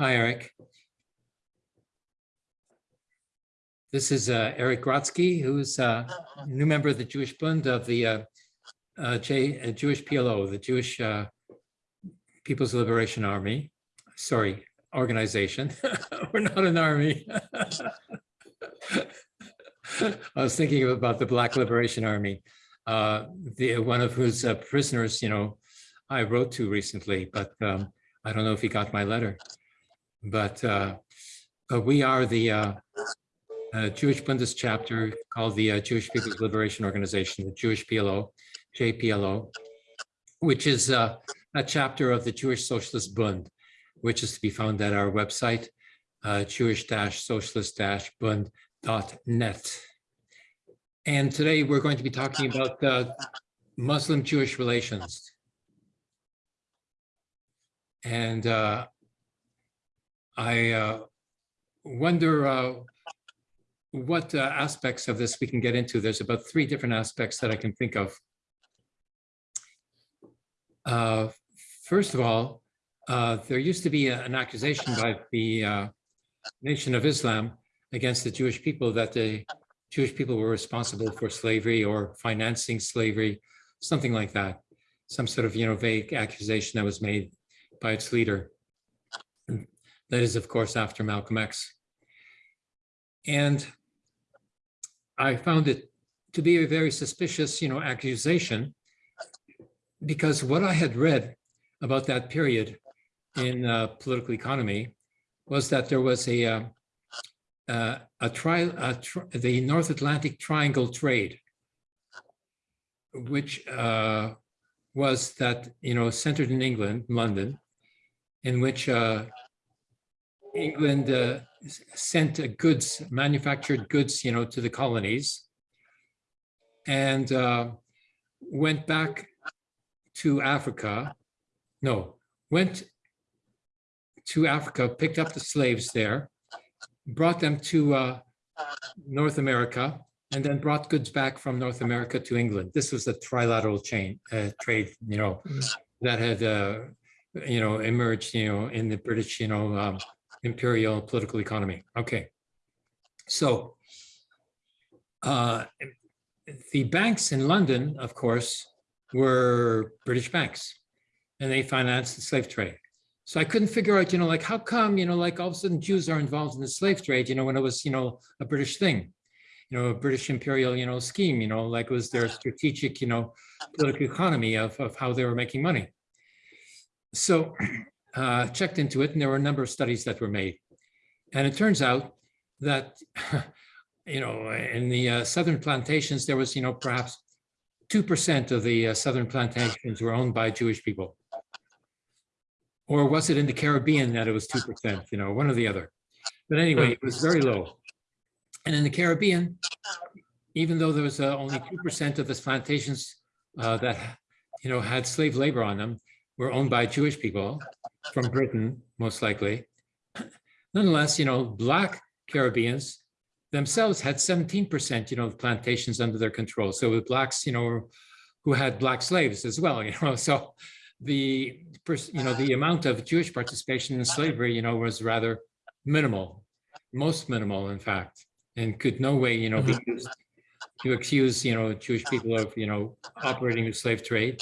Hi, Eric. This is uh, Eric Grotsky, who's uh, a new member of the Jewish Bund of the uh, uh, J, uh, Jewish PLO, the Jewish uh, People's Liberation Army. Sorry, organization. We're not an army. I was thinking about the Black Liberation Army, the one of whose prisoners, you know, I wrote to recently, but um, I don't know if he got my letter. But uh, uh, we are the uh, uh, Jewish Bundes chapter called the Jewish People's Liberation Organization, the Jewish PLO, JPLO, which is a chapter of the Jewish Socialist Bund, which is to be found at our website, jewish-socialist-bund.net. And today we're going to be talking about Muslim-Jewish relations. And I uh, wonder uh, what uh, aspects of this we can get into. There's about three different aspects that I can think of. Uh, first of all, uh, there used to be a- an accusation by the uh, Nation of Islam against the Jewish people that the Jewish people were responsible for slavery or financing slavery, something like that. Some sort of, you know, vague accusation that was made by its leader. That is, of course, after Malcolm X. And I found it to be a very suspicious, you know, accusation because what I had read about that period in uh, political economy was that there was a uh, uh, a tri, a tri the North Atlantic Triangle trade, which uh, was that you know centered in England, London, in which uh, England uh, sent goods, manufactured goods, you know, to the colonies, and uh, went back to Africa. No, went to Africa, picked up the slaves there, brought them to uh, North America, and then brought goods back from North America to England. This was a trilateral chain uh, trade, you know, that had, uh, you know, emerged, you know, in the British, you know, um, imperial political economy. Okay, so uh, the banks in London, of course, were British banks, and they financed the slave trade. So I couldn't figure out, you know, like how come, you know, like all of a sudden Jews are involved in the slave trade, you know, when it was, you know, a British thing, you know, a British imperial, you know, scheme, you know, like was their strategic, you know, political economy of, of how they were making money. So uh, checked into it and there were a number of studies that were made. And it turns out that, you know, in the uh, southern plantations, there was, you know, perhaps 2% of the uh, southern plantations were owned by Jewish people. Or was it in the Caribbean that it was 2%, you know, one or the other. But anyway, it was very low. And in the Caribbean, even though there was uh, only 2% of the plantations uh, that, you know, had slave labor on them, were owned by Jewish people from Britain, most likely. Nonetheless, you know, Black Caribbeans themselves had 17%, you know, of plantations under their control. So with Blacks, you know, who had Black slaves as well, you know, so the, you know, the amount of Jewish participation in slavery, you know, was rather minimal, most minimal, in fact, and could no way, you know, be mm-hmm. used to accuse, you know, Jewish people of, you know, operating the slave trade.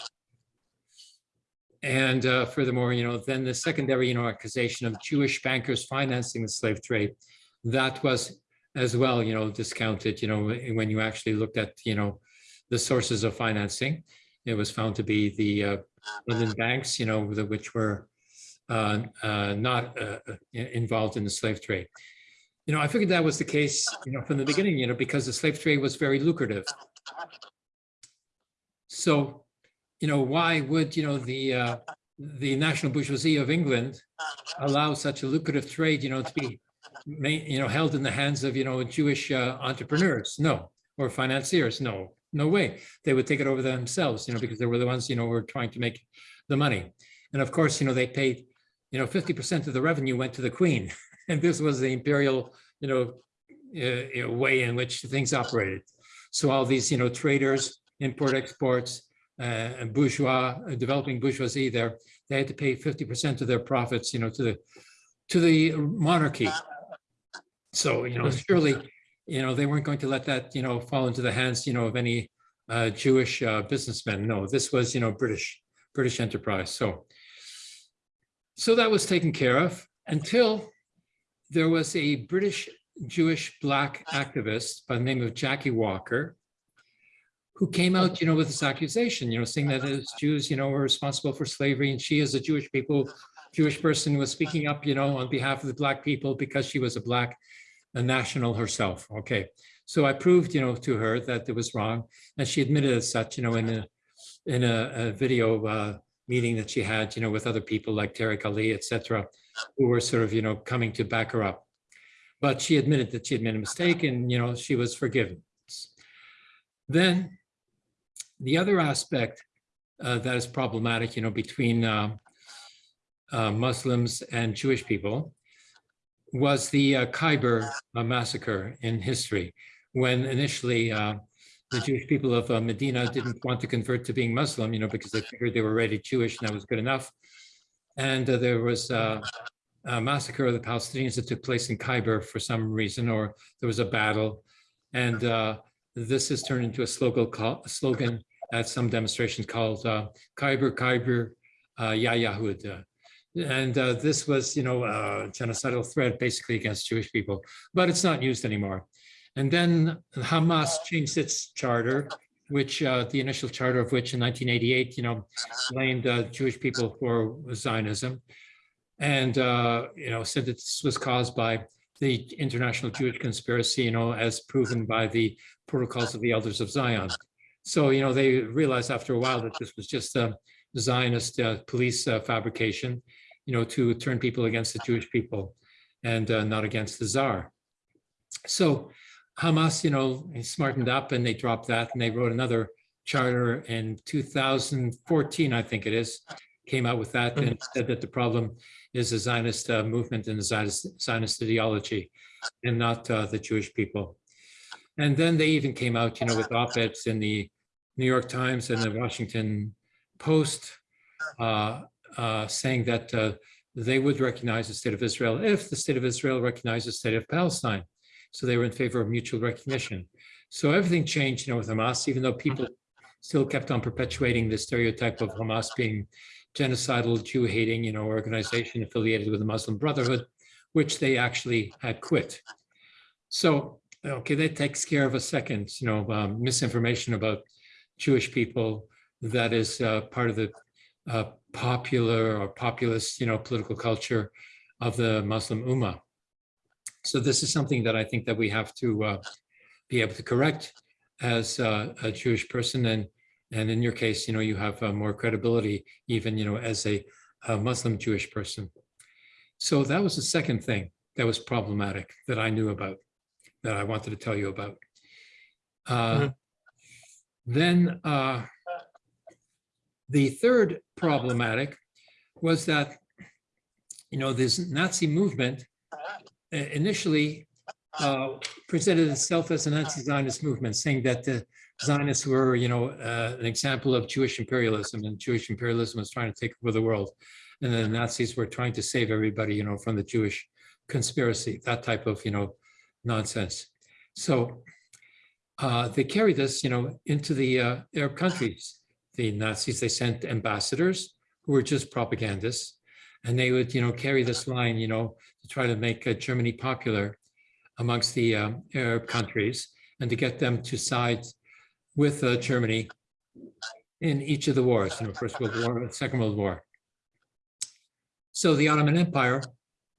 And uh, furthermore, you know, then the secondary, you know, accusation of Jewish bankers financing the slave trade, that was as well, you know, discounted, you know, when you actually looked at, you know, the sources of financing. It was found to be the uh, London banks, you know, the, which were uh, uh, not uh, uh, involved in the slave trade. You know, I figured that was the case, you know, from the beginning, you know, because the slave trade was very lucrative. So you know, why would, you know, the uh, the national bourgeoisie of England allow such a lucrative trade, you know, to be, you know, held in the hands of, you know, Jewish uh, entrepreneurs? No, or financiers? No, no way. They would take it over themselves, you know, because they were the ones, you know, were trying to make the money. And of course, you know, they paid, you know, 50% of the revenue went to the queen. And this was the imperial, you know, uh, way in which things operated. So all these, you know, traders, import exports, uh, bourgeois, uh, developing bourgeoisie there, they had to pay 50% of their profits, you know, to the to the monarchy. So, you know, surely, you know, they weren't going to let that, you know, fall into the hands, you know, of any uh, Jewish uh, businessmen. No, this was, you know, British, British enterprise. So, so that was taken care of until there was a British Jewish black activist by the name of Jackie Walker, who came out, you know, with this accusation, you know, saying that as Jews, you know, were responsible for slavery, and she, as a Jewish people, Jewish person, was speaking up, you know, on behalf of the black people because she was a black a national herself. Okay, so I proved, you know, to her that it was wrong, and she admitted as such, you know, in a in a, a video uh, meeting that she had, you know, with other people like Tariq Ali, etc., who were sort of, you know, coming to back her up. But she admitted that she had made a mistake, and you know, she was forgiven. Then the other aspect uh, that is problematic, you know, between uh, uh, Muslims and Jewish people was the uh, Khyber uh, massacre in history, when initially uh, the Jewish people of Medina didn't want to convert to being Muslim, you know, because they figured they were already Jewish and that was good enough. And there was a massacre of the Palestinians that took place in Khyber for some reason, or there was a battle. And this has turned into a slogan, a slogan at some demonstrations called Khyber, Khyber, Ya Yahud, and uh, this was, you know, a genocidal threat basically against Jewish people, but it's not used anymore. And then Hamas changed its charter, which uh, the initial charter of which in 1988, you know, blamed uh, Jewish people for Zionism. And, uh, you know, said that this was caused by the international Jewish conspiracy, you know, as proven by the protocols of the elders of Zion. So, you know, they realized after a while that this was just a Zionist uh, police uh, fabrication you know, to turn people against the Jewish people and uh, not against the czar. So Hamas, you know, smartened up and they dropped that and they wrote another charter in 2014, I think it is, came out with that and said that the problem is the Zionist uh, movement and the Zionist, Zionist ideology and not uh, the Jewish people. And then they even came out, you know, with op-eds in the New York Times and the Washington Post uh, uh, saying that uh, they would recognize the state of Israel if the state of Israel recognized the state of Palestine. So they were in favor of mutual recognition. So everything changed, you know, with Hamas, even though people still kept on perpetuating the stereotype of Hamas being genocidal, Jew-hating, you know, organization affiliated with the Muslim Brotherhood, which they actually had quit. So, okay, that takes care of a second, you know, um, misinformation about Jewish people that is uh, part of the uh, popular or populist, you know, political culture of the Muslim Ummah. So this is something that I think that we have to uh, be able to correct as uh, a Jewish person. And, and in your case, you know, you have uh, more credibility, even, you know, as a, a, Muslim Jewish person. So that was the second thing that was problematic that I knew about, that I wanted to tell you about. Mm -hmm. Then uh, the third problematic was that, you know, this Nazi movement uh, initially uh, presented itself as an anti-Zionist movement, saying that the Zionists were, you know, uh, an example of Jewish imperialism, and Jewish imperialism was trying to take over the world, and the Nazis were trying to save everybody, you know, from the Jewish conspiracy, that type of, you know, nonsense. So uh, they carried this, you know, into the uh, Arab countries the Nazis, they sent ambassadors who were just propagandists. And they would, you know, carry this line, you know, to try to make uh, Germany popular amongst the um, Arab countries and to get them to side with uh, Germany in each of the wars, you know, First World War, Second World War. So the Ottoman Empire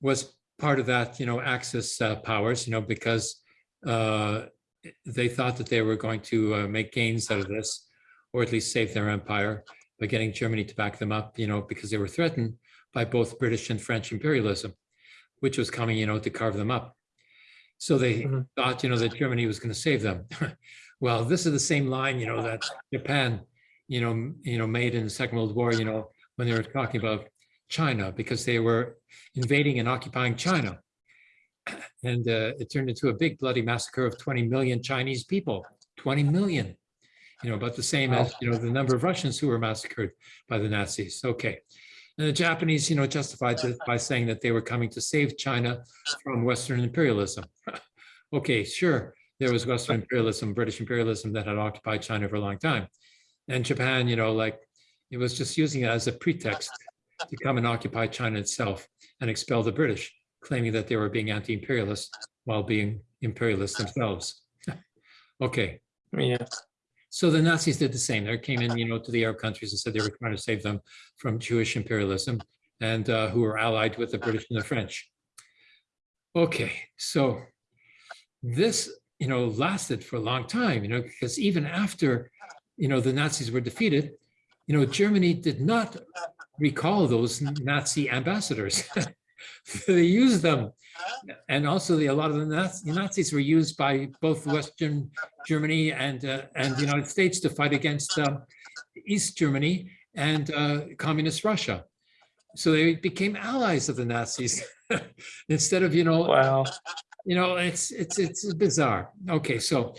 was part of that, you know, Axis uh, powers, you know, because uh, they thought that they were going to uh, make gains out of this or at least save their empire by getting Germany to back them up, you know, because they were threatened by both British and French imperialism, which was coming, you know, to carve them up. So they mm -hmm. thought, you know, that Germany was going to save them. well, this is the same line, you know, that Japan, you know, you know, made in the Second World War, you know, when they were talking about China, because they were invading and occupying China. And uh, it turned into a big bloody massacre of 20 million Chinese people, 20 million you know, about the same as, you know, the number of Russians who were massacred by the Nazis. Okay. And the Japanese, you know, justified it by saying that they were coming to save China from Western imperialism. Okay, sure, there was Western imperialism, British imperialism that had occupied China for a long time. And Japan, you know, like, it was just using it as a pretext to come and occupy China itself and expel the British, claiming that they were being anti-imperialist while being imperialists themselves. Okay, Yeah. so the Nazis did the same. They came in, you know, to the Arab countries and said they were trying to save them from Jewish imperialism and uh, who were allied with the British and the French. Okay, so this, you know, lasted for a long time, you know, because even after, you know, the Nazis were defeated, you know, Germany did not recall those Nazi ambassadors. They used them. And also the, a lot of the Naz- Nazis were used by both Western Germany and, uh, and the United States to fight against um, East Germany and uh, communist Russia. So they became allies of the Nazis instead of, you know, Wow. you know, it's, it's, it's bizarre. Okay, so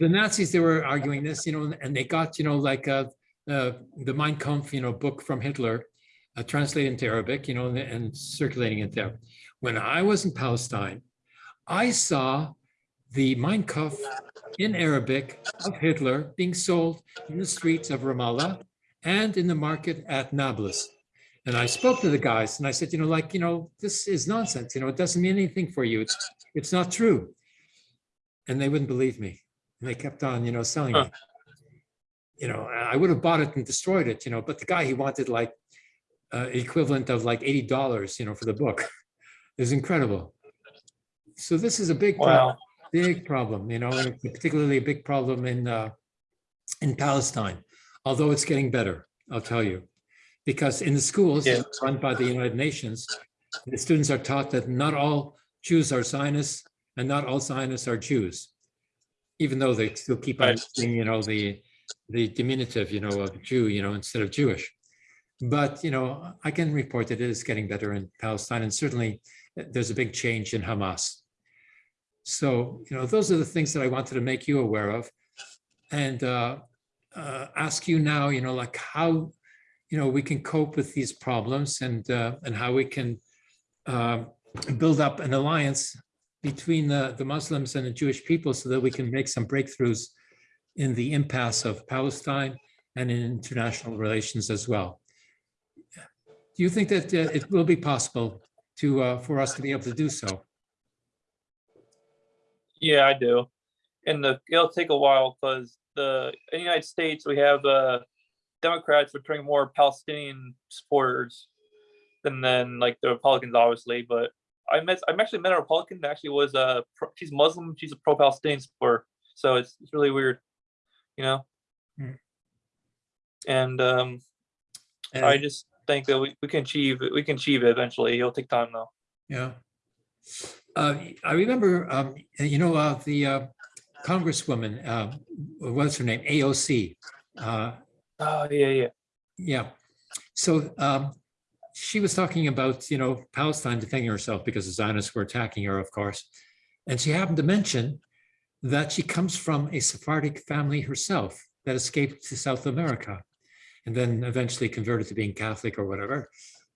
the Nazis, they were arguing this, you know, and they got, you know, like uh, uh, the Mein Kampf, you know, book from Hitler, uh, translated into Arabic, you know, and, and circulating it there. When I was in Palestine, I saw the Mein Kampf in Arabic of Hitler being sold in the streets of Ramallah and in the market at Nablus. And I spoke to the guys and I said, you know, like, you know, this is nonsense, you know, it doesn't mean anything for you. It's, it's not true. And they wouldn't believe me. And they kept on, you know, selling. Huh. You know, I would have bought it and destroyed it, you know, but the guy, he wanted like uh, equivalent of like $80, you know, for the book. is incredible. So this is a big problem big problem, you know, and particularly a big problem in uh, in Palestine, although it's getting better, I'll tell you. Because in the schools Yeah. run by the United Nations, the students are taught that not all Jews are Zionists and not all Zionists are Jews, even though they still keep on Right. using, you know, the the diminutive, you know, of Jew, you know, instead of Jewish. But, you know, I can report that it is getting better in Palestine and certainly uh, there's a big change in Hamas. So, you know, those are the things that I wanted to make you aware of and uh, uh, ask you now, you know, like how, you know, we can cope with these problems and uh, and how we can uh, build up an alliance between the, the Muslims and the Jewish people so that we can make some breakthroughs in the impasse of Palestine and in international relations as well. Do you think that uh, it will be possible to, uh, for us to be able to do so? Yeah, I do. And the, it'll take a while because the in the United States we have uh Democrats portraying more Palestinian supporters than then like the Republicans, obviously. But I met I actually met a Republican that actually was a pro- she's Muslim, she's a pro-Palestinian supporter. So it's it's really weird, you know. Hmm. And um, And- I just think that we, we can achieve. We can achieve it eventually. It'll take time though. Yeah. Uh, I remember, um, you know, uh, the uh, Congresswoman, uh, what's her name? AOC. Uh, Oh yeah, yeah. yeah. So um, she was talking about, you know, Palestine defending herself because the Zionists were attacking her, of course. And she happened to mention that she comes from a Sephardic family herself that escaped to South America and then eventually converted to being Catholic or whatever.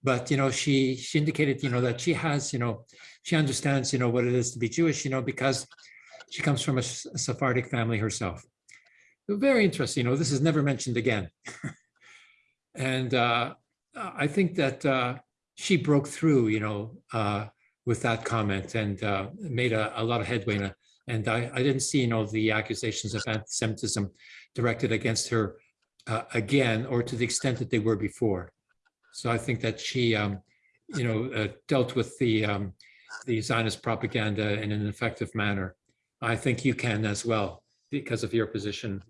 But, you know, she she indicated, you know, that she has, you know, she understands, you know, what it is to be Jewish, you know, because she comes from a Sephardic family herself. Very interesting, you know, this is never mentioned again. And uh, I think that uh, she broke through, you know, uh, with that comment and uh, made a, a lot of headway. And I, I didn't see, you know, the accusations of anti-Semitism directed against her uh, again, or to the extent that they were before. So I think that she, um, you know, uh, dealt with the um, the Zionist propaganda in an effective manner. I think you can as well because of your position.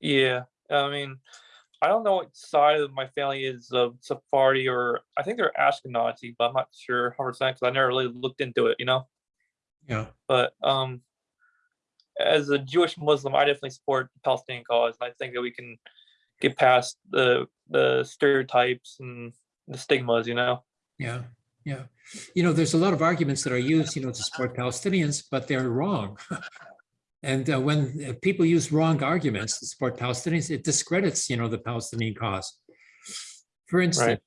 Yeah, I mean, I don't know what side of my family is of Sephardi or I think they're Ashkenazi, but I'm not sure 100% because I never really looked into it, you know. Yeah. But um, as a Jewish Muslim, I definitely support the Palestinian cause. and I think that we can get past the the stereotypes and the stigmas, you know. Yeah, yeah. You know, there's a lot of arguments that are used, you know, to support Palestinians, but they're wrong. And uh, when uh, people use wrong arguments to support Palestinians, it discredits, you know, the Palestinian cause. For instance,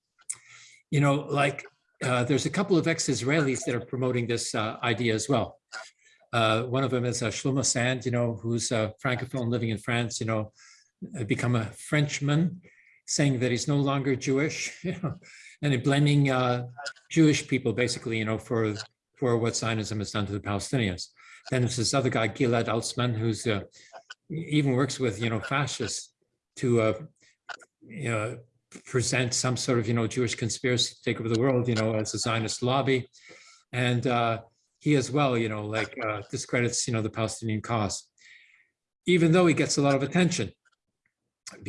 you know, like uh, there's a couple of ex-Israelis that are promoting this uh, idea as well. Uh, one of them is uh, Shlomo Sand, you know, who's a Francophone living in France, you know, uh, become a Frenchman, saying that he's no longer Jewish, you know, and blaming uh, Jewish people basically, you know, for for what Zionism has done to the Palestinians. Then there's this other guy, Gilad Atzmon, who's uh, even works with, you know, fascists to, uh, you know, present some sort of, you know, Jewish conspiracy to take over the world, you know, as a Zionist lobby. And uh, he as well, you know, like uh, discredits, you know, the Palestinian cause, even though he gets a lot of attention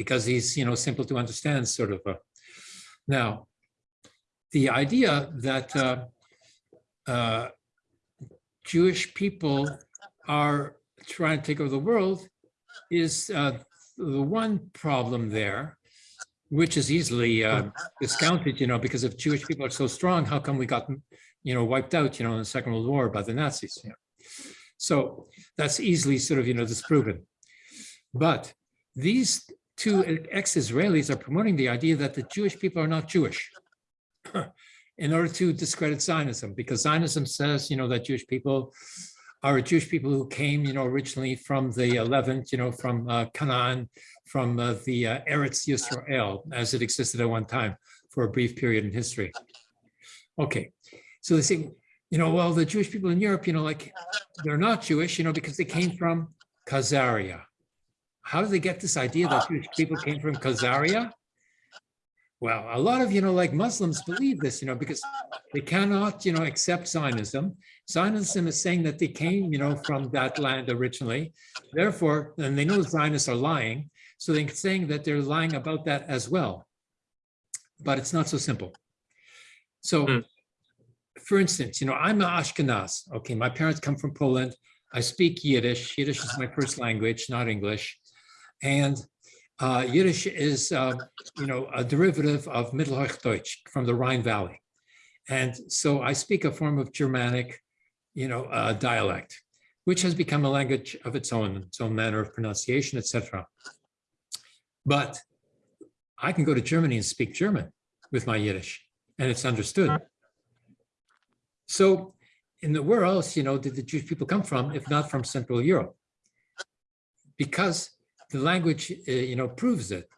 because he's, you know, simple to understand sort of. Uh, now, the idea that uh, uh, Jewish people are trying to take over the world is uh, the one problem there, which is easily uh, discounted, you know, because if Jewish people are so strong, how come we got, you know, wiped out, you know, in the Second World War by the Nazis? You know? So that's easily sort of, you know, disproven. But these two ex-Israelis are promoting the idea that the Jewish people are not Jewish in order to discredit Zionism, because Zionism says, you know, that Jewish people are Jewish people who came, you know, originally from the Levant, you know, from uh, Canaan, from uh, the uh, Eretz Yisrael, as it existed at one time for a brief period in history. Okay, so they say, you know, well, the Jewish people in Europe, you know, like they're not Jewish, you know, because they came from Khazaria. How do they get this idea that Jewish people came from Khazaria? Well, a lot of, you know, like Muslims believe this, you know, because they cannot, you know, accept Zionism. Zionism is saying that they came, you know, from that land originally. Therefore, and they know Zionists are lying. So they're saying that they're lying about that as well. But it's not so simple. So, Hmm. For instance, you know, I'm an Ashkenaz. Okay, my parents come from Poland. I speak Yiddish. Yiddish is my first language, not English. And uh, Yiddish is, uh, you know, a derivative of Mittelhochdeutsch from the Rhine Valley. And so I speak a form of Germanic, you know, uh, dialect, which has become a language of its own, its own manner of pronunciation, etc. But I can go to Germany and speak German with my Yiddish, and it's understood. So in the where else, you know, did the Jewish people come from, if not from Central Europe? Because the language, uh, you know, proves it.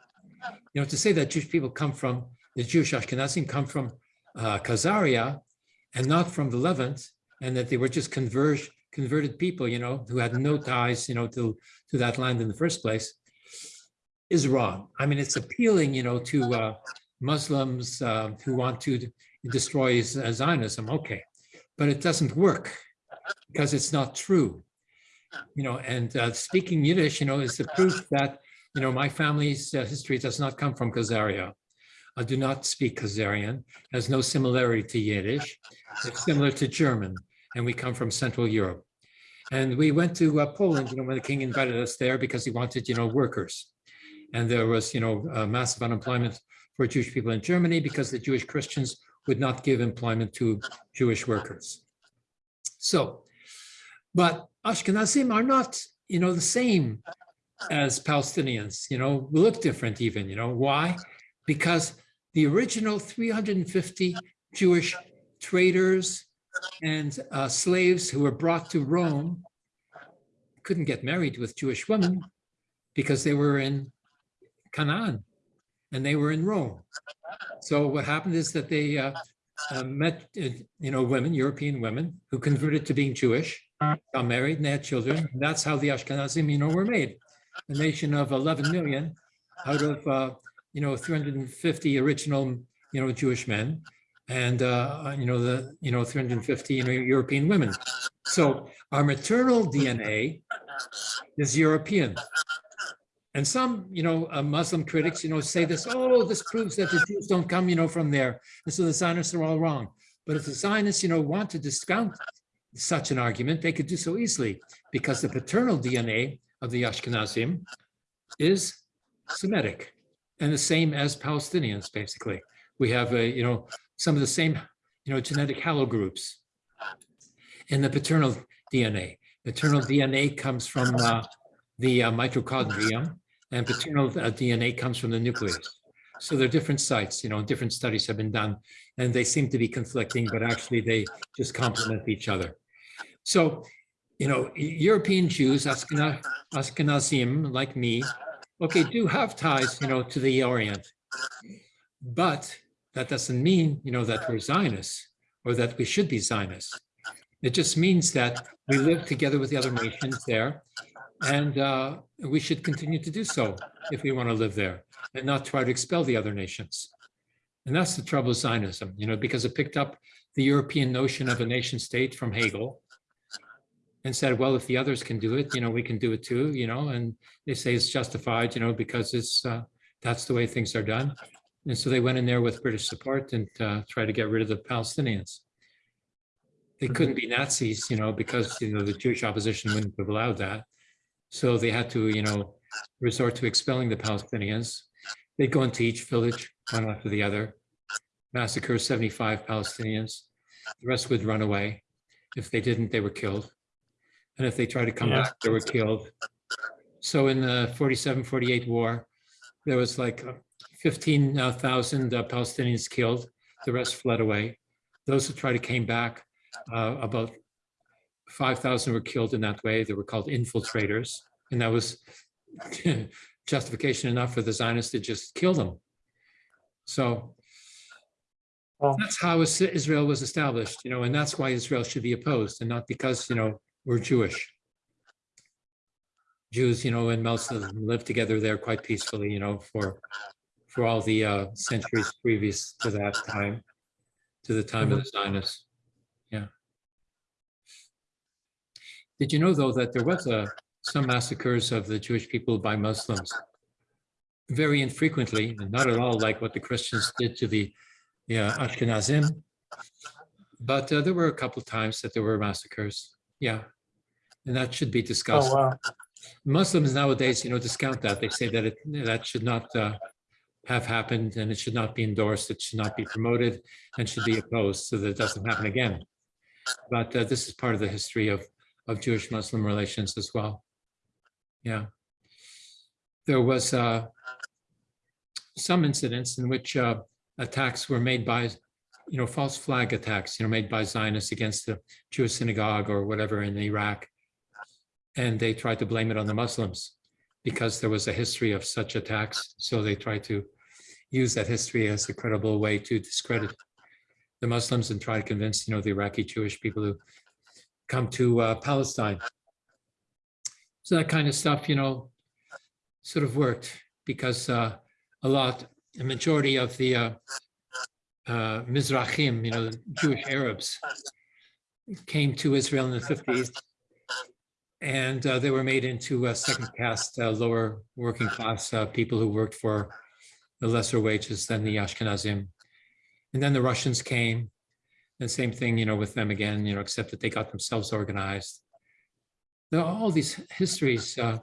You know, to say that Jewish people come from, the Jewish Ashkenazim come from uh, Khazaria and not from the Levant, and that they were just converted people, you know, who had no ties, you know, to, to that land in the first place, is wrong. I mean, it's appealing, you know, to uh, Muslims uh, who want to destroy Zionism, okay, but it doesn't work because it's not true you know, and uh, speaking Yiddish, you know, is the proof that, you know, my family's uh, history does not come from Khazaria. I do not speak Khazarian, has no similarity to Yiddish. It's similar to German, and we come from Central Europe. And we went to uh, Poland, you know, when the king invited us there because he wanted, you know, workers. And there was, you know, massive unemployment for Jewish people in Germany because the Jewish Christians would not give employment to Jewish workers. So, but Ashkenazim are not, you know, the same as Palestinians, you know, we look different even, you know, why? Because the original 350 Jewish traders and uh, slaves who were brought to Rome couldn't get married with Jewish women because they were in Canaan and they were in Rome. So what happened is that they uh, uh, met, you know, women, European women who converted to being Jewish got married and they had children. And that's how the Ashkenazim, you know, were made. A nation of 11 million out of, uh, you know, 350 original, you know, Jewish men and, uh, you know, the, you know, 350 you know, European women. So our maternal DNA is European. And some, you know, uh, Muslim critics, you know, say this, oh, this proves that the Jews don't come, you know, from there. And so the Zionists are all wrong. But if the Zionists, you know, want to discount such an argument, they could do so easily because the paternal DNA of the Ashkenazim is Semitic and the same as Palestinians, basically. We have, a, you know, some of the same, you know, genetic haplogroups in the paternal DNA. Maternal DNA comes from uh, the uh, and paternal uh, DNA comes from the nucleus. So they're different sites, you know, different studies have been done and they seem to be conflicting, but actually they just complement each other. So, you know, European Jews, Ashkenaz, Ashkenazim like me, okay, do have ties, you know, to the Orient. But that doesn't mean, you know, that we're Zionists or that we should be Zionists. It just means that we live together with the other nations there and uh, we should continue to do so if we want to live there and not try to expel the other nations. And that's the trouble with Zionism, you know, because it picked up the European notion of a nation state from Hegel and said, well, if the others can do it, you know, we can do it too, you know, and they say it's justified, you know, because it's uh, that's the way things are done. And so they went in there with British support and uh, tried to get rid of the Palestinians. They couldn't be Nazis, you know, because, you know, the Jewish opposition wouldn't have allowed that. So they had to, you know, resort to expelling the Palestinians. They'd go into each village, one after the other, massacre 75 Palestinians. The rest would run away. If they didn't, they were killed. And if they tried to come Yeah. back, they were killed. So in the 47, 48 war, there was like uh, 15,000 uh, Palestinians killed. The rest fled away. Those who tried to came back, uh, about 5,000 were killed in that way. They were called infiltrators. And that was justification enough for the Zionists to just kill them. So Well- that's how Israel was established, you know, and that's why Israel should be opposed and not because, you know, we're Jewish. Jews, you know, and Muslims lived together there quite peacefully, you know, for for all the uh, centuries previous to that time, to the time of the Zionists. Yeah. Did you know, though, that there was a some massacres of the Jewish people by Muslims? Very infrequently, and not at all like what the Christians did to the yeah, Ashkenazim. But uh, there were a couple times that there were massacres. Yeah. And that should be discussed. Oh, wow. Muslims nowadays, you know, discount that. They say that it, that should not uh, have happened and it should not be endorsed. It should not be promoted and should be opposed so that it doesn't happen again. But uh, this is part of the history of, of Jewish-Muslim relations as well. Yeah. There was uh, some incidents in which uh, attacks were made by, you know, false flag attacks, you know, made by Zionists against the Jewish synagogue or whatever in Iraq and they tried to blame it on the Muslims because there was a history of such attacks. So they tried to use that history as a credible way to discredit the Muslims and try to convince, you know, the Iraqi Jewish people who come to uh, Palestine. So that kind of stuff, you know, sort of worked because uh, a lot, a majority of the uh, uh, Mizrahim, you know, Jewish Arabs, came to Israel in the 50s and uh, they were made into uh, second caste, uh, lower working class uh, people who worked for the lesser wages than the Ashkenazim. And then the Russians came, and same thing, you know, with them again, you know, except that they got themselves organized. There are all these histories uh,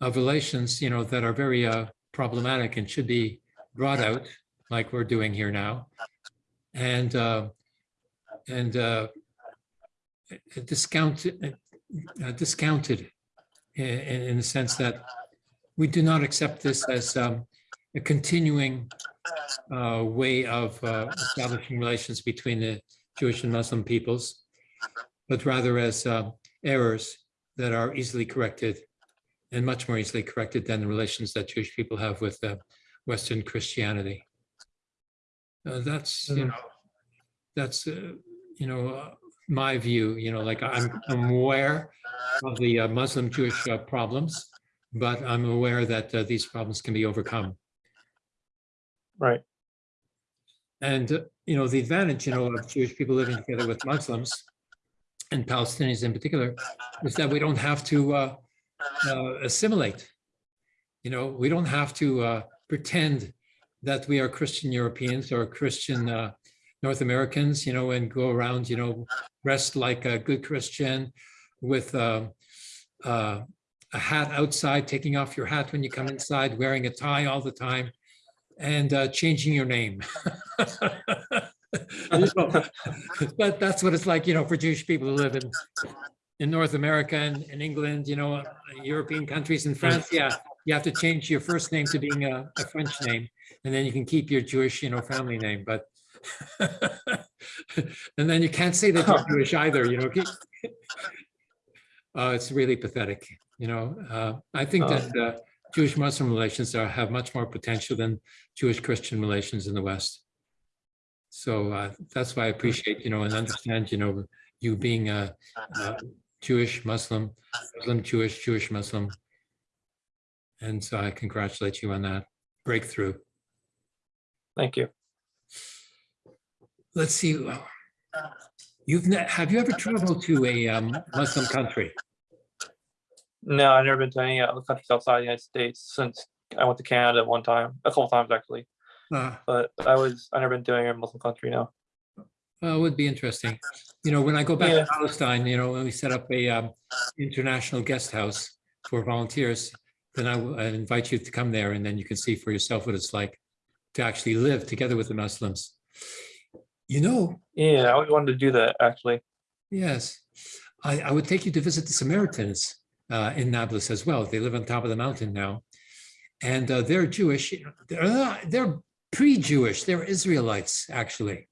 of relations, you know, that are very uh, problematic and should be brought out, like we're doing here now, and uh, and uh, discounted uh, discounted in, in the sense that we do not accept this as um, a continuing uh, way of uh, establishing relations between the Jewish and Muslim peoples, but rather as uh, errors that are easily corrected and much more easily corrected than the relations that Jewish people have with uh, Western Christianity. Uh, that's, you Mhm. know, that's, uh, you know, uh, my view, you know, like I'm, I'm aware of the uh, Muslim Jewish uh, problems, but I'm aware that uh, these problems can be overcome. Right. And, uh, you know, the advantage, you know, of Jewish people living together with Muslims and Palestinians in particular is that we don't have to uh, uh, assimilate. You know, we don't have to uh, pretend that we are Christian Europeans or Christian uh, North Americans, you know, and go around, you know, dressed like a good Christian with uh, a hat outside, taking off your hat when you come inside, wearing a tie all the time, and uh, changing your name. Know, But that's what it's like, you know, for Jewish people who live in in North America and in England, you know, European countries and France, yeah, you have to change your first name to being a, a French name, and then you can keep your Jewish, you know, family name, but and then you can't say that you're Jewish either, you know. Uh, it's really pathetic, you know. Uh, I think that uh, Jewish-Muslim relations are, have much more potential than Jewish-Christian relations in the West. So uh, that's why I appreciate, you know, and understand, you know, you being a, a Jewish, Muslim, Muslim, Jewish, Jewish, Muslim. And so I congratulate you on that breakthrough. Thank you. Let's see. You've, have you ever traveled to a um, Muslim country? No, I've never been to any other countries outside the United States since I went to Canada one time, a couple times actually. Uh, But I was, I never been to any Muslim country now. Well, it would be interesting. You know, when I go back Yeah. to Palestine, you know, when we set up a um, international guest house for volunteers, then I will I invite you to come there and then you can see for yourself what it's like to actually live together with the Muslims. You know, Yeah, I always wanted to do that actually. yes, I, I would take you to visit the Samaritans uh, in Nablus as well. They live on top of the mountain now. And uh, they're Jewish. They're, not- they're pre-Jewish. They're Israelites, actually.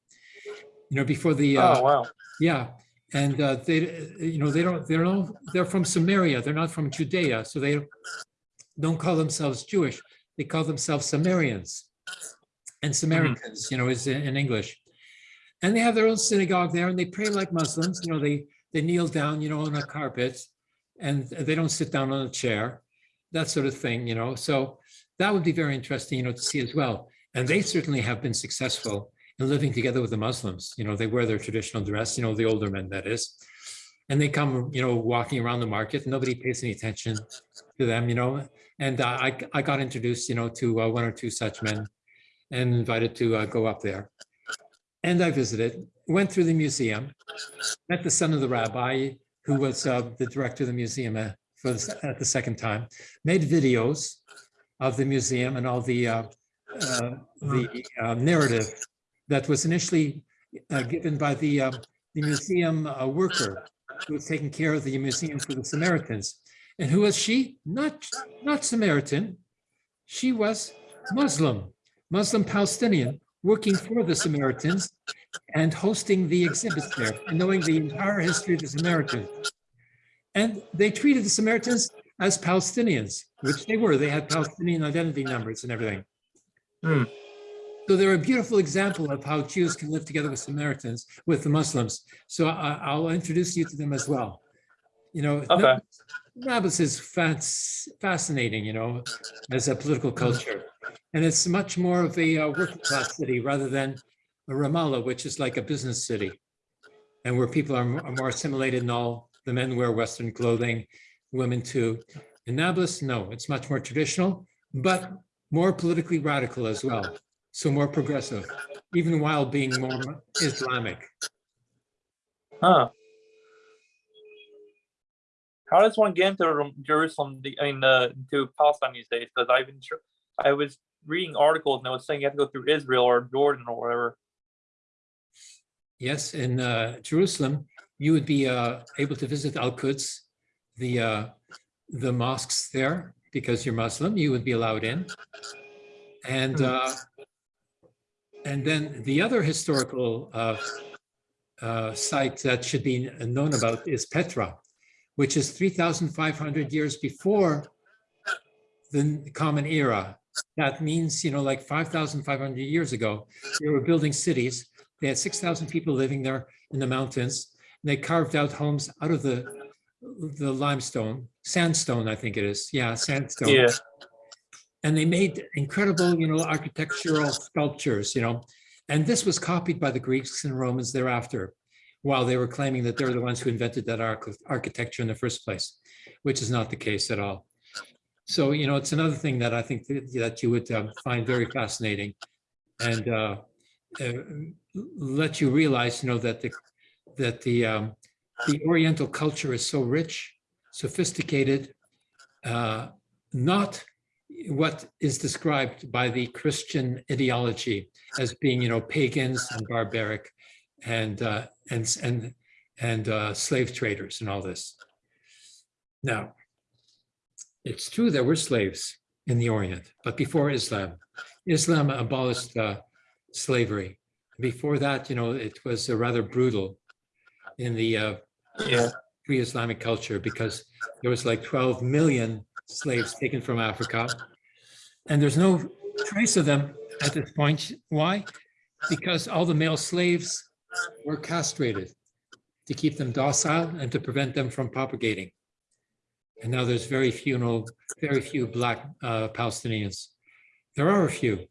You know, before the uh, Oh, wow. Yeah, and uh, they, you know, they don't, they're not, they're from Samaria, they're not from Judea, so they don't call themselves Jewish, they call themselves Sumerians. And Samaritans, you know, is in in English. And they have their own synagogue there and they pray like Muslims, you know, they, they kneel down, you know, on a carpet and they don't sit down on a chair, that sort of thing, you know, so that would be very interesting, you know, to see as well. And they certainly have been successful in living together with the Muslims. You know, they wear their traditional dress, you know, the older men, that is. And they come, you know, walking around the market. Nobody pays any attention to them, you know. And uh, I, I got introduced, you know, to uh, one or two such men and invited to uh, go up there. And I visited, went through the museum, met the son of the rabbi, who was uh, the director of the museum uh, for the, at the second time, made videos of the museum and all the uh, uh, the uh, narrative that was initially uh, given by the, uh, the museum worker who was taking care of the museum for the Samaritans. And who was she? Not, not Samaritan. She was Muslim, Muslim Palestinian, working for the Samaritans and hosting the exhibits there and knowing the entire history of the Samaritans. And they treated the Samaritans as Palestinians, which they were. They had Palestinian identity numbers and everything. Hmm. So they're a beautiful example of how Jews can live together with Samaritans, with the Muslims. So I, I'll introduce you to them as well. You know, Okay. Nablus is fas- fascinating, you know, as a political culture. And it's much more of a uh, working class city rather than a Ramallah, which is like a business city. And where people are are more assimilated and all, the men wear Western clothing, women too. In Nablus, no, it's much more traditional, but more politically radical as well. So more progressive, even while being more Islamic. Huh. How does one get into Jerusalem, I mean, uh, into Palestine these days? Because I've been I was reading articles and it was saying you have to go through Israel or Jordan or whatever. Yes, in uh, Jerusalem, you would be uh, able to visit Al-Quds, the uh, the mosques there, because you're Muslim, you would be allowed in. And uh, and then the other historical uh, uh, site that should be known about is Petra, which is 3,500 years before the Common Era. That means, you know, like 5,500 years ago, they were building cities. They had 6,000 people living there in the mountains. And they carved out homes out of the the limestone, sandstone, I think it is. Yeah, sandstone. Yeah. And they made incredible, you know, architectural sculptures, you know. And this was copied by the Greeks and Romans thereafter, while they were claiming that they're the ones who invented that arch- architecture in the first place, which is not the case at all. So, you know, it's another thing that I think that you would um, find very fascinating and uh, uh, let you realize, you know, that the, that the, um, the Oriental culture is so rich, sophisticated, uh, not what is described by the Christian ideology as being, you know, pagans and barbaric and, uh, and, and, and uh, slave traders and all this. Now, it's true there were slaves in the Orient, but before Islam, Islam abolished uh, slavery. Before that, you know, it was uh, rather brutal in the uh, Yeah. pre-Islamic culture because there was like 12 million slaves taken from Africa. And there's no trace of them at this point. Why? Because all the male slaves were castrated to keep them docile and to prevent them from propagating. And now there's very few, no, very few black uh, Palestinians. There are a few,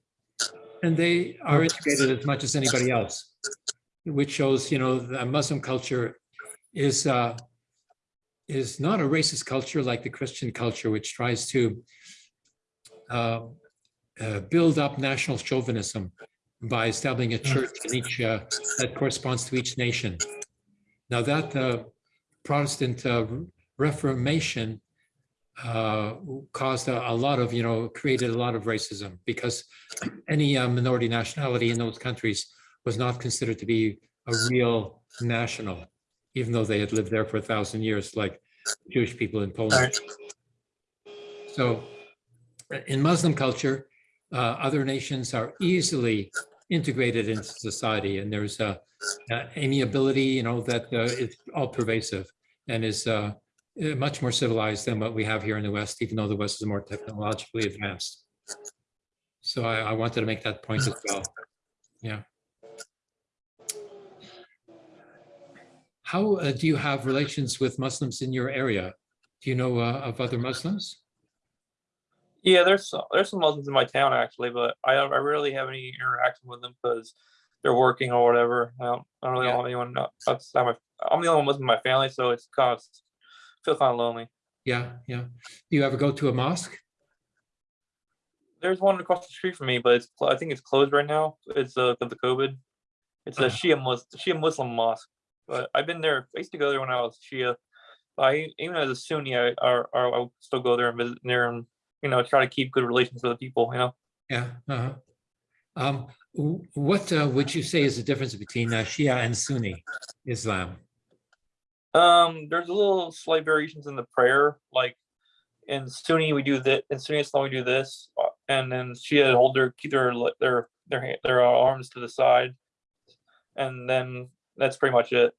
and they are integrated as much as anybody else, which shows, you know, the Muslim culture is uh, is not a racist culture like the Christian culture, which tries to uh, uh, build up national chauvinism by establishing a church in each uh, that corresponds to each nation. Now that uh, Protestant uh, Reformation uh, caused a, a lot of, you know, created a lot of racism because any uh, minority nationality in those countries was not considered to be a real national, even though they had lived there for a thousand years, like Jewish people in Poland. So in Muslim culture, uh, other nations are easily integrated into society and there's a uh, amiability, you know, that uh, is all pervasive and is uh, much more civilized than what we have here in the West, even though the West is more technologically advanced. So I, I wanted to make that point as well. Yeah. How uh, do you have relations with Muslims in your area? Do you know uh, of other Muslims? Yeah, there's some, there's some Muslims in my town actually, but I don't, I rarely have any interaction with them because they're working or whatever. I don't, I don't really Yeah. have anyone uh, outside my. I'm the only one Muslim in my family, so it's kind of feel kind of lonely. Yeah, yeah. Do you ever go to a mosque? There's one across the street from me, but it's I think it's closed right now. It's uh of the COVID. It's a Ah. Shia Muslim Shia Muslim mosque. But I've been there. I used to go there when I was Shia. But I even as a Sunni, I or I would still go there and visit there and you know try to keep good relations with the people. You know. Yeah. uh-huh. Um, what uh, would you say is the difference between uh, Shia and Sunni Islam? Um, there's a little slight variations in the prayer, like in Sunni we do that, in Sunni Islam we do this, uh, and then Shia hold their keep their their their ha- their uh, arms to the side, and then that's pretty much it.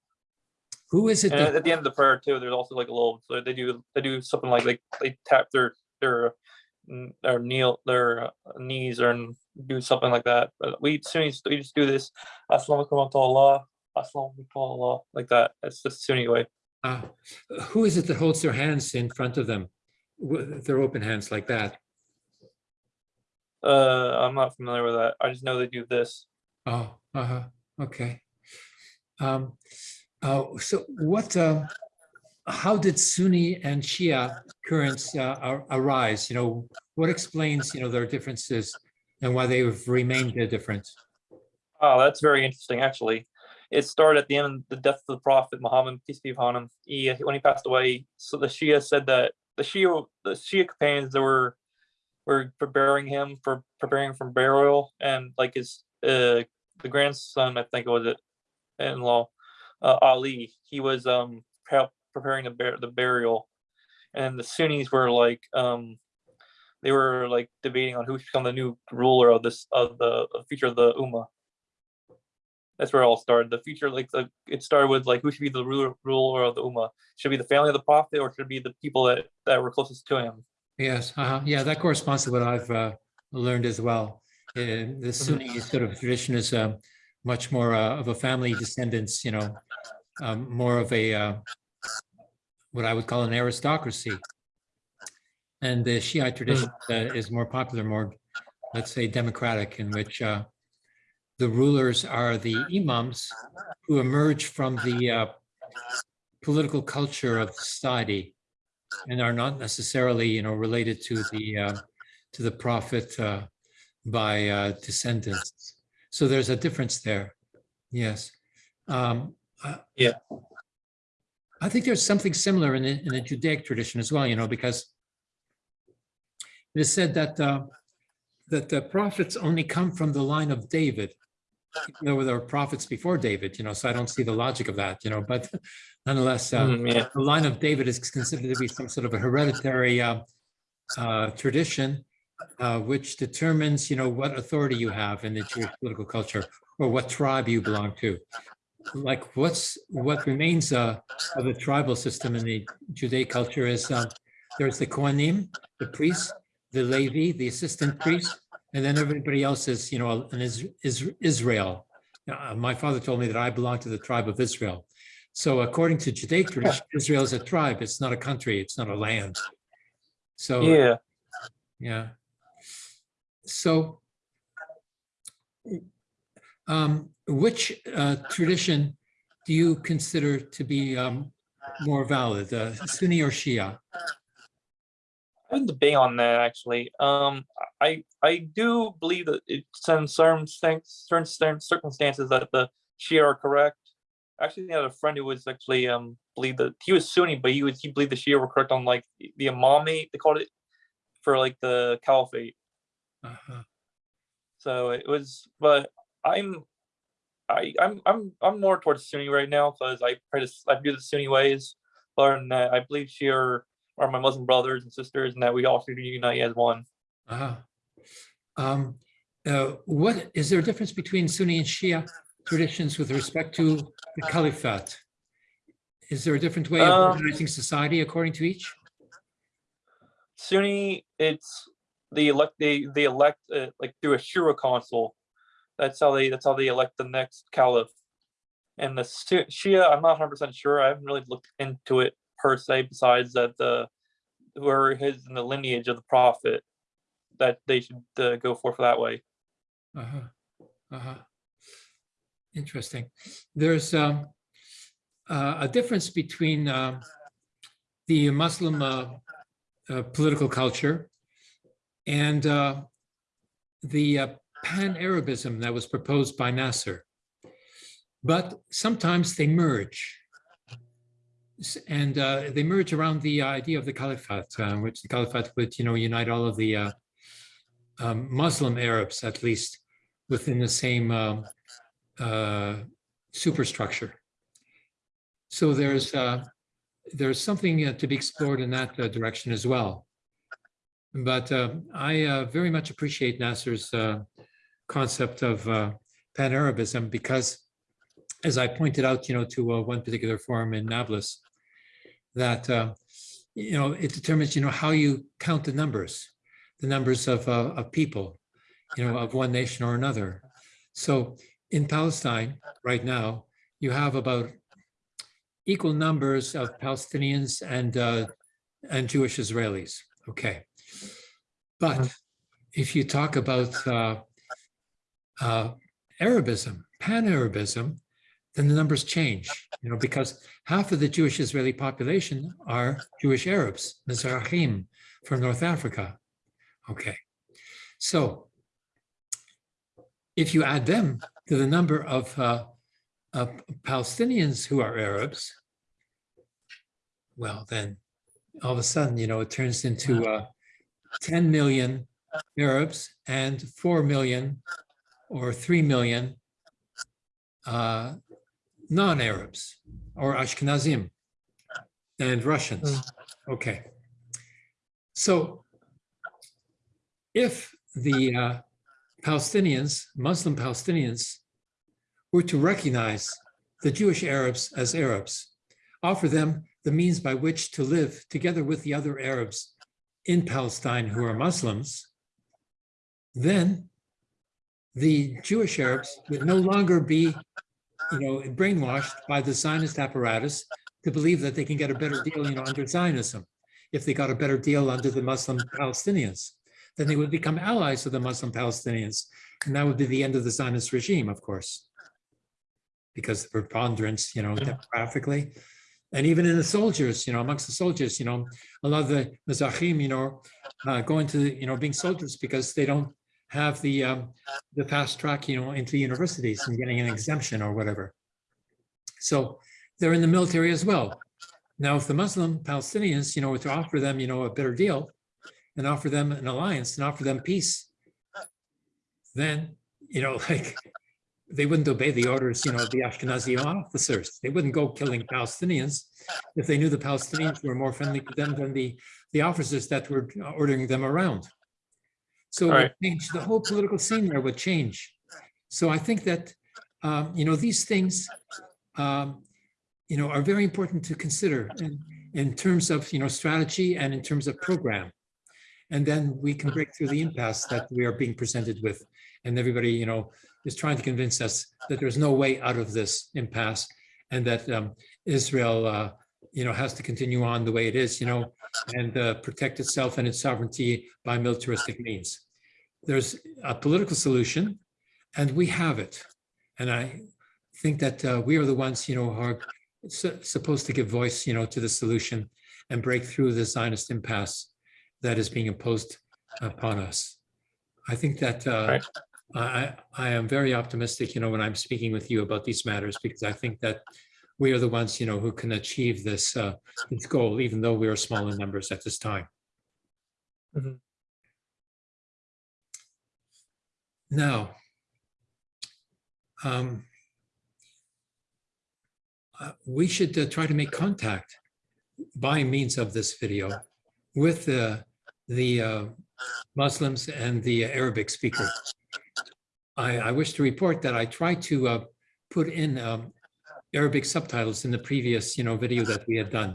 Who is it that, at the end of the prayer too, there's also like a little, so they do they do something like they they tap their their their kneel their uh, knees or do something like that. But we Sunnis we just do this, Assalamu alaikum wa Allah, Assalamu alaikum wa like that. That's the Sunni way. uh, who is it that holds their hands in front of them? with Their open hands like that? Uh, I'm not familiar with that. I just know they do this. Oh, uh-huh, okay. Um, uh, so what, uh, how did Sunni and Shia currents uh, arise? You know, what explains, you know, their differences and why they've remained different? Oh, that's very interesting, actually. It started at the end of the death of the Prophet Muhammad, peace be upon him. He, when he passed away, so the Shia said that the Shia, the Shia companions that were were preparing him for preparing for burial, and like his uh the grandson, I think it was it, in-law, uh, Ali, he was um preparing the bur- the burial, and the Sunnis were like um they were like debating on who should become the new ruler of this of the of the future of the Ummah that's where it all started. The future, like the, it started with like who should be the ruler, ruler of the ummah? Should it be the family of the prophet, or should it be the people that that were closest to him? Yes, uh-huh. yeah, that corresponds to what I've uh, learned as well. Uh, The Sunni sort of tradition is uh, much more uh, of a family descendants, you know, um, more of a uh, what I would call an aristocracy. And the Shiite tradition uh, is more popular, more, let's say, democratic, in which uh, the rulers are the imams who emerge from the uh, political culture of society and are not necessarily, you know, related to the uh, to the prophet uh, by uh, descendants. So there's a difference there. Yes. Um, I- Yeah. I think there's something similar in the, in the Judaic tradition as well, you know, because it is said that uh, that the prophets only come from the line of David. There were there were prophets before David, you know, so I don't see the logic of that, you know, but nonetheless, uh, Mm, yeah. the line of David is considered to be some sort of a hereditary uh, uh, tradition, uh, which determines, you know, what authority you have in the Jewish political culture or what tribe you belong to. Like what's what remains uh, of the tribal system in the Judaic culture is uh, there's the Kohanim, the priests, the Levi, the assistant priest, and then everybody else is, you know, an is, is Israel. Uh, my father told me that I belong to the tribe of Israel. So according to Judaic tradition, Israel is a tribe. It's not a country. It's not a land. So Yeah. yeah. So um, which uh, tradition do you consider to be um, more valid, uh, Sunni or Shia? I've been debating on that actually. Um, I I do believe that it's in certain certain certain circumstances that the Shia are correct. Actually, I had a friend who was actually um believed that he was Sunni, but he was he believed the Shia were correct on like the- the Imamate they called it for like the Caliphate. Uh-huh. So it was, but I'm, I I'm I'm I'm more towards Sunni right now because I to I do the Sunni ways. But that, I believe Shia are, my Muslim brothers and sisters, and that we all should unite as one. Uh-huh. Um, uh, what, is there a difference between Sunni and Shia traditions with respect to the caliphate? Is there a different way of Um, organizing society according to each? Sunni, it's they elect they they elect uh, like through a shura council. That's how they that's how they elect the next caliph. And the Shia, I'm not 100 percent sure. I haven't really looked into it per se. Besides that, the whoever is in the lineage of the prophet, that they should uh, go for for that way. Uh-huh, uh-huh. Interesting. There's um, uh, a difference between um, the Muslim uh, uh, political culture and uh, the uh, pan-Arabism that was proposed by Nasser. But sometimes they merge. And uh, they merge around the idea of the caliphate, uh, which the caliphate would, you know, unite all of the uh, um, Muslim Arabs, at least, within the same um, uh, superstructure. So there's uh, there's something uh, to be explored in that uh, direction as well. But uh, I uh, very much appreciate Nasser's uh, concept of uh, pan-Arabism because, as I pointed out, you know, to uh, one particular forum in Nablus, that uh, you know it determines, you know, how you count the numbers the numbers of, uh, of people, you know, of one nation or another. So in Palestine right now, you have about equal numbers of Palestinians and, uh, and Jewish Israelis. Okay. But if you talk about uh, uh, Arabism, pan-Arabism, then the numbers change, you know, because half of the Jewish Israeli population are Jewish Arabs, Mizrahim from North Africa. Okay, so if you add them to the number of uh, of Palestinians who are Arabs, well, then all of a sudden, you know, it turns into uh, 10 million Arabs and 4 million or 3 million uh, non-Arabs or Ashkenazim and Russians. Okay. So if the uh, Palestinians, Muslim Palestinians, were to recognize the Jewish Arabs as Arabs, offer them the means by which to live together with the other Arabs in Palestine who are Muslims, then the Jewish Arabs would no longer be, you know, brainwashed by the Zionist apparatus to believe that they can get a better deal, you know, under Zionism. If they got a better deal under the Muslim Palestinians, then they would become allies of the Muslim Palestinians. And that would be the end of the Zionist regime, of course. Because the preponderance, you know, demographically, and even in the soldiers, you know, amongst the soldiers, you know, a lot of the Mizrahim, you know, uh, go into, you know, being soldiers because they don't have the um, the fast track, you know, into universities and getting an exemption or whatever. So they're in the military as well. Now, if the Muslim Palestinians, you know, were to offer them, you know, a better deal and offer them an alliance and offer them peace, then, you know, like they wouldn't obey the orders, you know, of the Ashkenazi officers. They wouldn't go killing Palestinians if they knew the Palestinians were more friendly to them than the, the officers that were ordering them around. So it Right. change, the whole political scene there would change. So I think that, um, you know, these things, um, you know, are very important to consider in, in terms of, you know, strategy and in terms of program. And then we can break through the impasse that we are being presented with. And everybody, you know, is trying to convince us that there's no way out of this impasse and that um, Israel, uh, you know, has to continue on the way it is, you know, and uh, protect itself and its sovereignty by militaristic means. There's a political solution and we have it. And I think that uh, we are the ones, you know, who are su- supposed to give voice, you know, to the solution and break through the Zionist impasse that is being imposed upon us. I think that uh, Right. I, I I am very optimistic, you know, when I'm speaking with you about these matters, because I think that we are the ones, you know, who can achieve this, uh, this goal, even though we are small in numbers at this time. Mhm. Now, um, uh, we should uh, try to make contact by means of this video with uh, the uh, Muslims and the Arabic speakers. I, I wish to report that I tried to uh, put in um, Arabic subtitles in the previous, you know, video that we had done,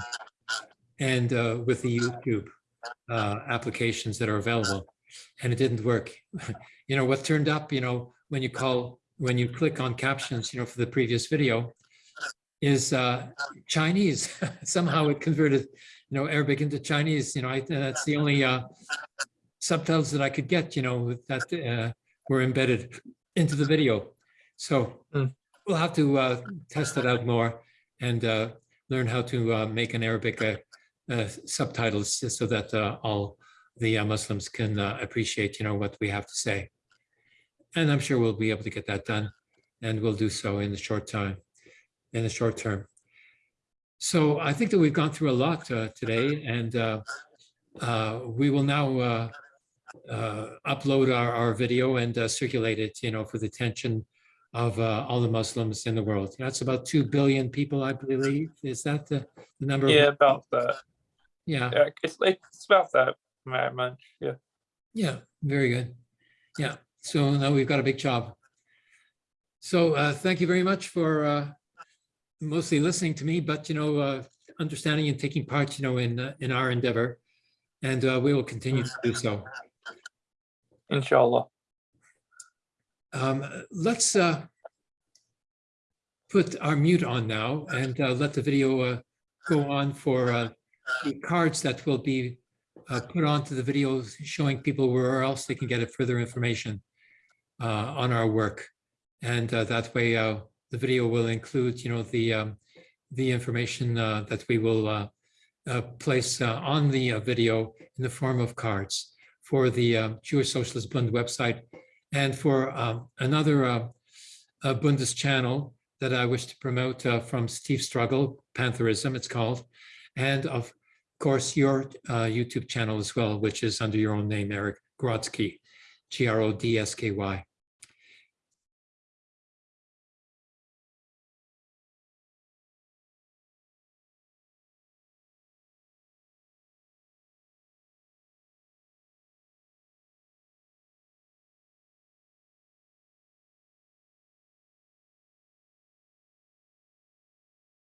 and uh, with the YouTube uh, applications that are available, and it didn't work. you know what turned up, you know, when you call when you click on captions, you know, for the previous video, is uh, Chinese. Somehow it converted, you know, Arabic into Chinese. You know, I, that's the only uh, subtitles that I could get, you know, that uh, were embedded into the video. So Hmm. We'll have to uh, test it out more and uh, learn how to uh, make an Arabic uh, uh, subtitles so that uh, all the Muslims can appreciate, you know, what we have to say. And I'm sure we'll be able to get that done and we'll do so in the short time, in the short term. So I think that we've gone through a lot today and we will now upload our, our video and circulate it, you know, for the attention of uh, all the Muslims in the world. That's about 2 billion people, I believe. Is that the, the number? of- Yeah, about that. Yeah, Yeah, it's it's about that much. Yeah. yeah, very good. Yeah, so now we've got a big job. So uh, thank you very much for uh, mostly listening to me, but, you know, uh, understanding and taking part, you know, in, uh, in our endeavor. And uh, we will continue to do so. Inshallah. Um, let's uh, put our mute on now and uh, let the video uh, go on for uh, the cards that will be uh, put onto the video showing people where else they can get further information on our work. And that way, the video will include, you know, the um, the information that we will uh, place uh, on the uh, video in the form of cards for the Jewish Socialist Bund website and for um, another uh, uh, Bundes channel that I wish to promote uh, from Steve Struggle, Pantherism it's called, and of course your uh, YouTube channel as well, which is under your own name, Eric Grodsky, G-R-O-D-S-K-Y.